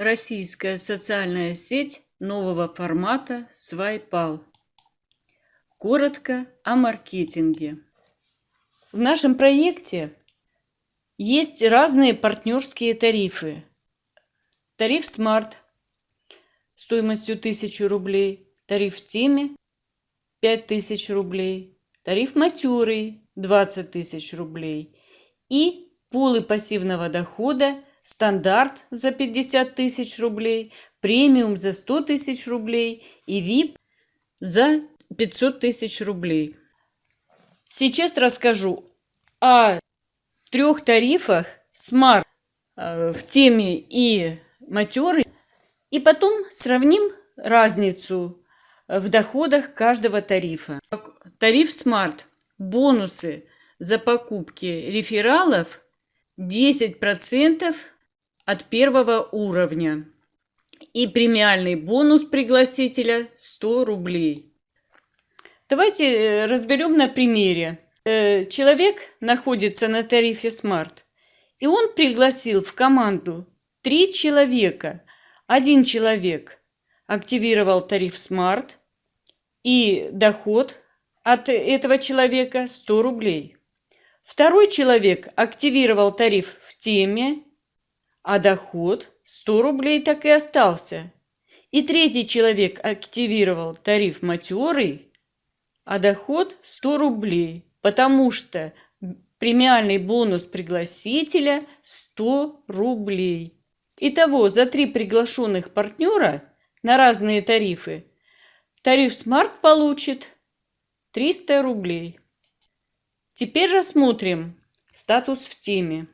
Российская социальная сеть нового формата Свайпал. Коротко о маркетинге. В нашем проекте есть разные партнерские тарифы. Тариф Smart стоимостью 1000 рублей, тариф теме 5000 рублей, тариф Матюрый 20 тысяч рублей и пулы пассивного дохода – стандарт за 50 тысяч рублей, премиум за 100 тысяч рублей и VIP за 500 тысяч рублей. Сейчас расскажу о трех тарифах Smart в теме и матеры, и потом сравним разницу в доходах каждого тарифа. Тариф Smart. Бонусы за покупки рефералов 10% от первого уровня. И премиальный бонус пригласителя 100 рублей. Давайте э, разберем на примере. Э, человек находится на тарифе Smart, и он пригласил в команду три человека. Один человек активировал тариф Smart, и доход от этого человека 100 рублей. Второй человек активировал тариф в теме а доход 100 рублей так и остался. И третий человек активировал тариф матерый, а доход 100 рублей, потому что премиальный бонус пригласителя 100 рублей. Итого за три приглашенных партнера на разные тарифы тариф Smart получит 300 рублей. Теперь рассмотрим статус в теме.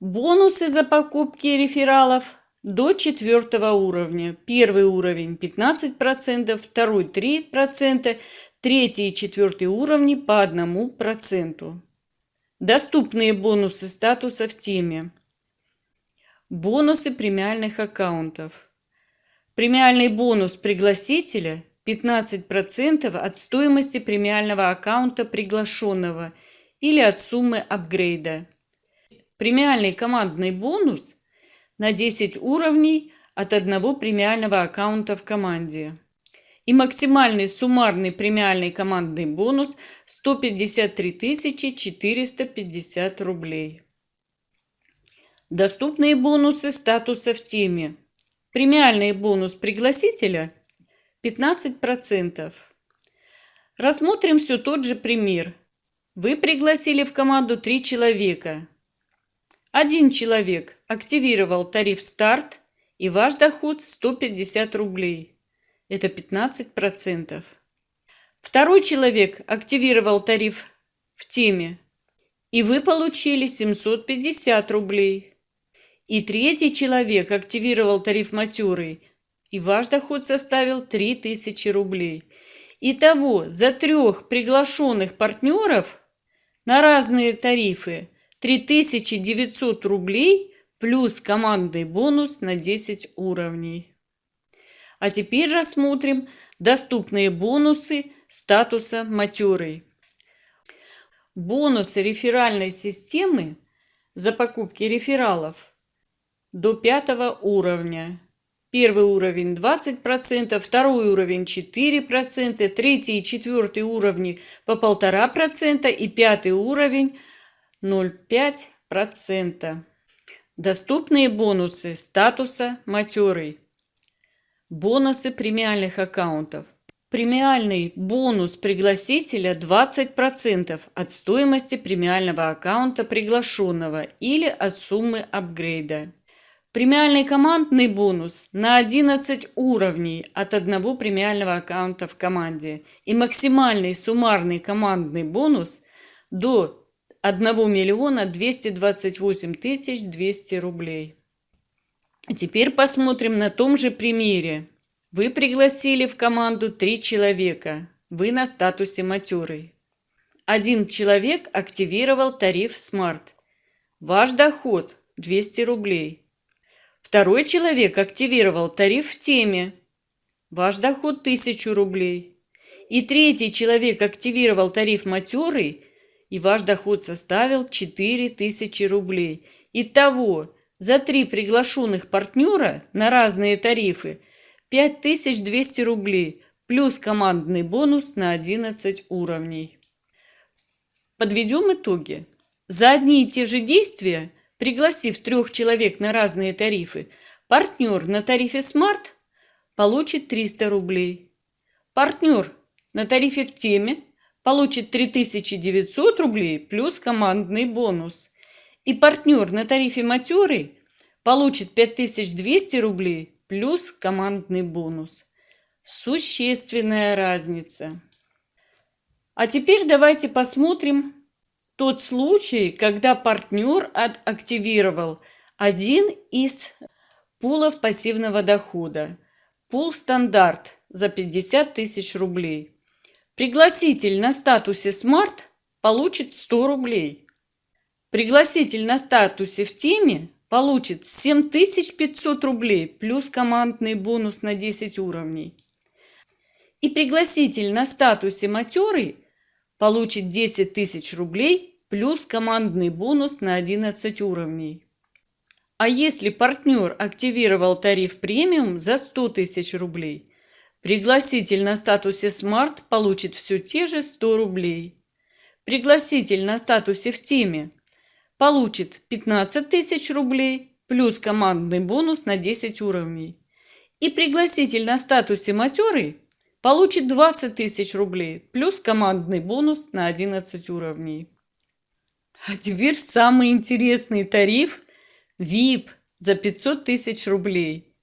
Бонусы за покупки рефералов до четвертого уровня. Первый уровень 15%, второй 3%, третий и четвертый уровни по 1%. Доступные бонусы статуса в теме. Бонусы премиальных аккаунтов. Премиальный бонус пригласителя 15% от стоимости премиального аккаунта приглашенного или от суммы апгрейда премиальный командный бонус на 10 уровней от одного премиального аккаунта в команде. И максимальный суммарный премиальный командный бонус 153 450 рублей. Доступные бонусы статуса в теме. Премиальный бонус пригласителя 15%. Рассмотрим все тот же пример. Вы пригласили в команду 3 человека – один человек активировал тариф «Старт» и ваш доход 150 рублей. Это 15%. Второй человек активировал тариф в теме, и вы получили 750 рублей. И третий человек активировал тариф «Матюрый», и ваш доход составил 3000 рублей. Итого за трех приглашенных партнеров на разные тарифы 3900 рублей плюс командный бонус на 10 уровней. А теперь рассмотрим доступные бонусы статуса матерый. Бонусы реферальной системы за покупки рефералов до пятого уровня. Первый уровень 20%, второй уровень 4%, третий и четвертый уровни по 1,5% и пятый уровень 0,5%. Доступные бонусы статуса матерый. Бонусы премиальных аккаунтов. Премиальный бонус пригласителя 20% от стоимости премиального аккаунта приглашенного или от суммы апгрейда. Премиальный командный бонус на 11 уровней от одного премиального аккаунта в команде и максимальный суммарный командный бонус до 1 миллиона 228 тысяч 200 рублей. Теперь посмотрим на том же примере. Вы пригласили в команду три человека. Вы на статусе матерый. Один человек активировал тариф Smart. Ваш доход 200 рублей. Второй человек активировал тариф в теме. Ваш доход 1000 рублей. И третий человек активировал тариф матерый и ваш доход составил 4000 рублей. Итого За три приглашенных партнера на разные тарифы 5200 рублей плюс командный бонус на 11 уровней. Подведем итоги. За одни и те же действия, пригласив трех человек на разные тарифы, партнер на тарифе Smart получит 300 рублей. Партнер на тарифе в теме получит 3900 рублей плюс командный бонус. И партнер на тарифе матерый получит 5200 рублей плюс командный бонус. Существенная разница. А теперь давайте посмотрим тот случай, когда партнер активировал один из пулов пассивного дохода. Пул стандарт за 50 тысяч рублей. Пригласитель на статусе Smart получит 100 рублей. Пригласитель на статусе в теме получит 7500 рублей плюс командный бонус на 10 уровней. И пригласитель на статусе матерый получит 10 тысяч рублей плюс командный бонус на 11 уровней. А если партнер активировал тариф премиум за 100 тысяч рублей – Пригласитель на статусе Smart получит все те же 100 рублей. Пригласитель на статусе в теме получит 15 тысяч рублей плюс командный бонус на 10 уровней. И пригласитель на статусе матерый получит 20 тысяч рублей плюс командный бонус на 11 уровней. А теперь самый интересный тариф VIP за 500 тысяч рублей.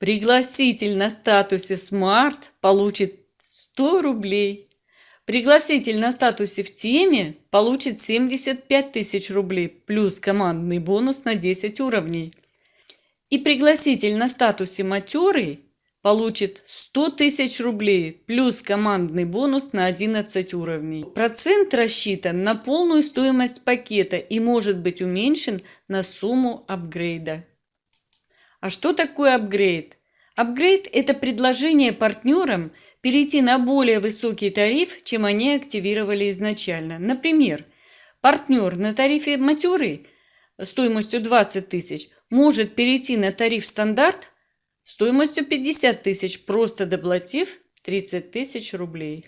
Пригласитель на статусе Smart получит 100 рублей. Пригласитель на статусе в теме получит 75 тысяч рублей плюс командный бонус на 10 уровней. И пригласитель на статусе матерый получит 100 тысяч рублей плюс командный бонус на 11 уровней. Процент рассчитан на полную стоимость пакета и может быть уменьшен на сумму апгрейда. А что такое апгрейд? Апгрейд – это предложение партнерам перейти на более высокий тариф, чем они активировали изначально. Например, партнер на тарифе матерый стоимостью 20 тысяч может перейти на тариф стандарт стоимостью 50 тысяч, просто доплатив 30 тысяч рублей.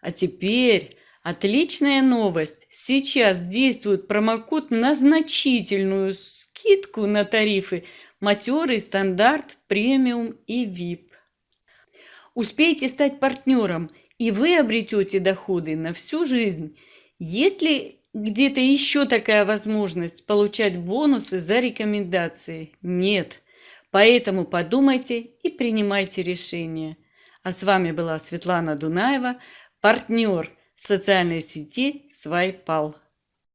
А теперь отличная новость. Сейчас действует промокод на значительную скидку на тарифы матерый, стандарт, премиум и VIP. Успейте стать партнером, и вы обретете доходы на всю жизнь. Есть ли где-то еще такая возможность получать бонусы за рекомендации? Нет. Поэтому подумайте и принимайте решение. А с вами была Светлана Дунаева, партнер социальной сети Свайпал.